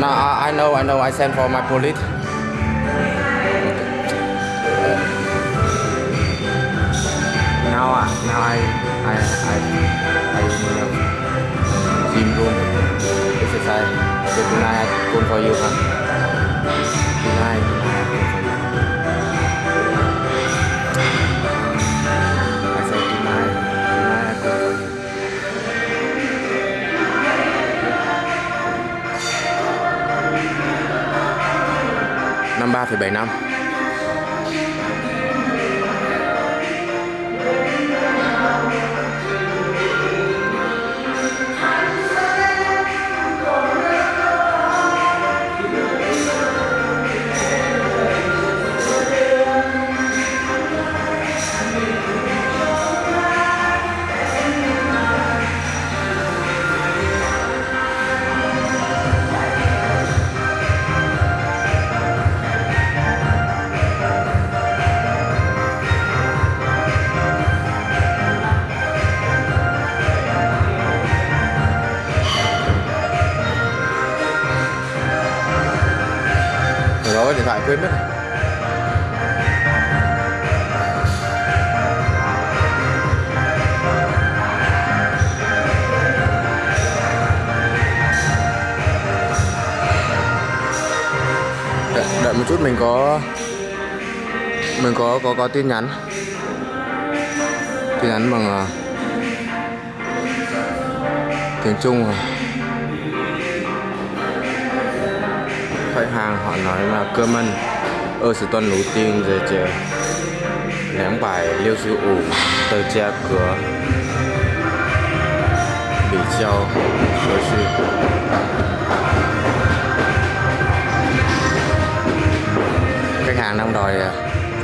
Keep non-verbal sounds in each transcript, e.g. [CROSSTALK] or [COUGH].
No, I, I know, I know. I send for my police. Now, uh, now I, I, I, I in a gym room exercise. So tonight I call for you, huh? Tonight, Năm bảy năm. Quên mất. rồi. Đợi, đợi một chút mình có mình có có có tin nhắn tin nhắn bằng uh, tiếng Trung à. Khách hàng họ nói là cơ mân ở sự tuần đầu tiên giờ chờ ném bài liêu sư ủ tờ che cửa bị treo đối sư khách hàng đang đòi à,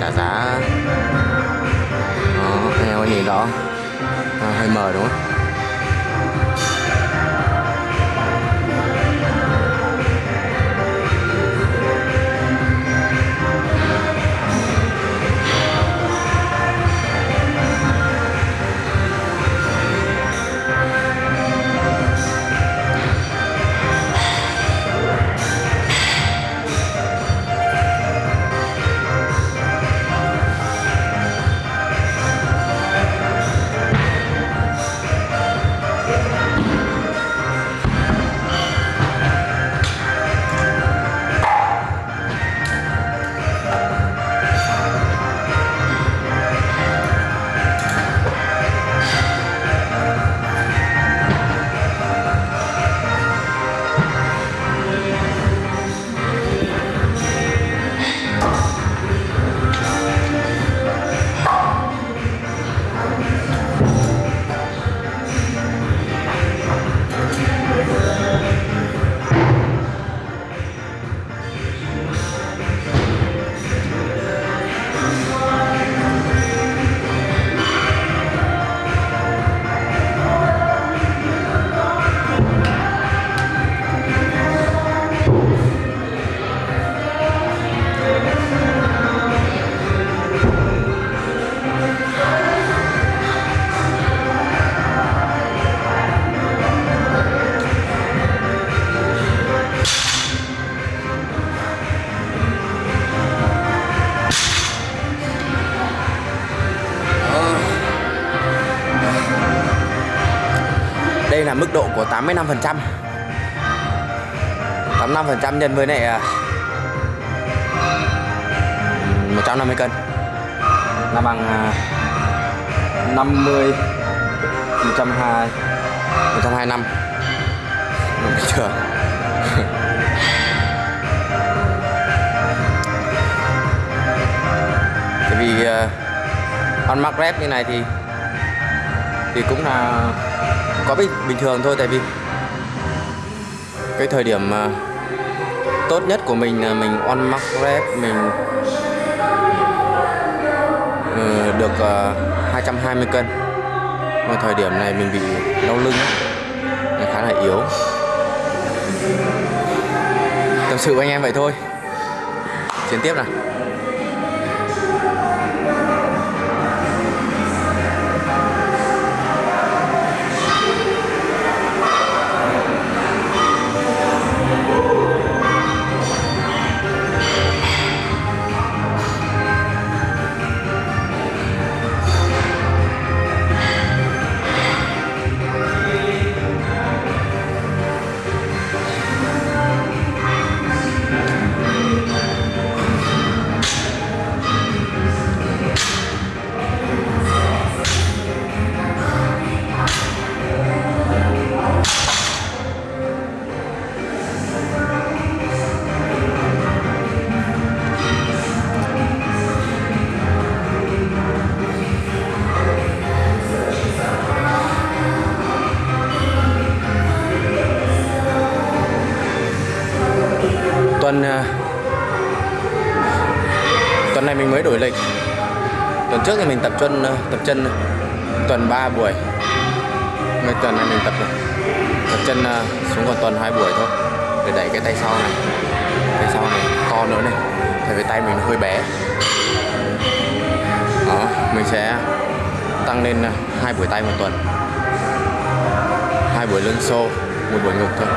trả giá. Đó anh em có nhìn đó à, ờ, hơi mờ đúng không? Là mức độ của 85% 85% nhân với lại à, 150 cân. Là bằng 50 120 125 Đúng chưa? [LAUGHS] Tại vì uh, on mark rep như này thì thì cũng là có bình bình thường thôi tại vì cái thời điểm uh, tốt nhất của mình là mình on mark rep mình uh, được à, uh, 220 cân. Mà thời điểm này mình bị đau lưng á, khá là yếu. Tâm sự với anh em vậy thôi. Chiến tiếp nào. Tuần à, tuần này mình mới đổi lịch. Tuần trước thì mình tập chân à, tập chân tuần 3 buổi. Mấy tuần này mình tập tập chân à, xuống còn tuần hai buổi thôi. Để đẩy cái tay sau này, tay sau này to nữa này, tại vì tay mình hơi bé. Đó, mình sẽ tăng lên hai buổi tay một tuần. Hai buổi lưng xô, một buổi ngực thôi.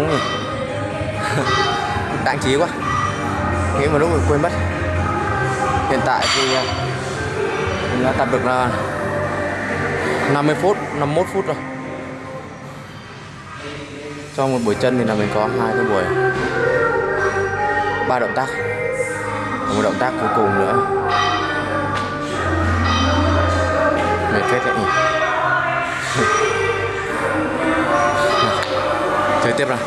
Lần rồi. Trí quá. Nghĩ mà lúc mình quên mất. Hiện tại thì à, Mình đã tập được là 50 phút, 51 phút rồi. Trong một buổi chân thì là mình có hai cái buổi. Ba động tác. Và một động tác cuối cùng nữa. Mệt phết đấy nhỉ? Chơi tiếp nào.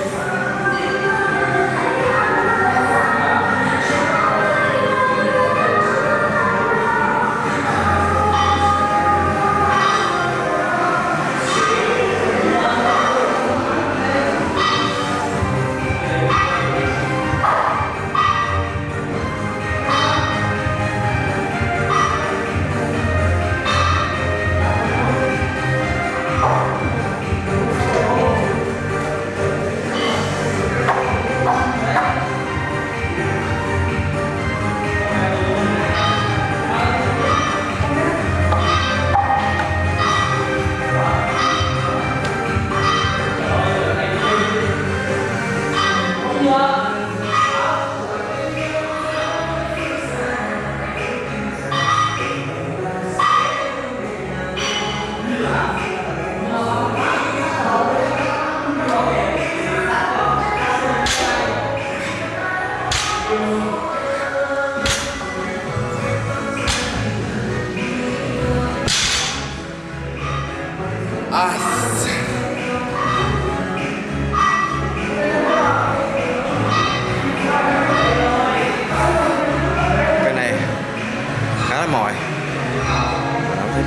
Khá là mỏi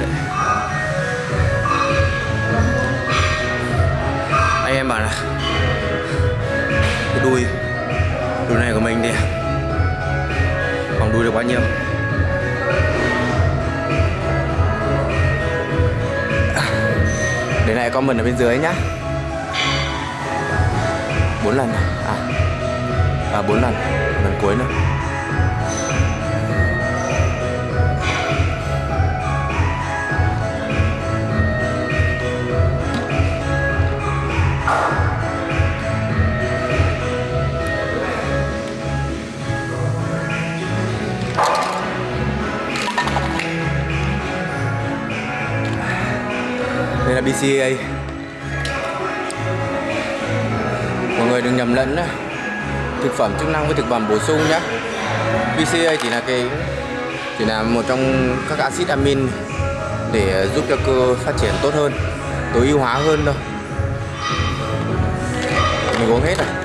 đấy. anh em bảo là cái đuôi đuôi này của mình thì còn đuôi được bao nhiêu? Để lại comment ở bên dưới nhá. Bốn lần à à, à bốn lần. Lần cuối nữa. BCA mọi người đừng nhầm lẫn thực phẩm chức năng với thực phẩm bổ sung nhé BCA chỉ là cái, chỉ là một trong các axit amin để giúp cho cơ phát triển tốt hơn, tối ưu hóa hơn thôi. Mình uống hết rồi